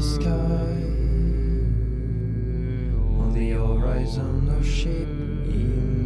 sky. On the horizon, in the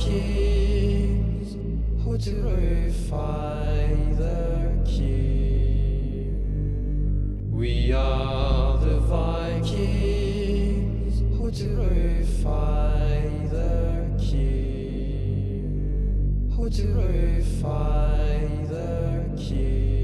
keys? How to find the key? We are the Vikings. How to find the key? How to find the key?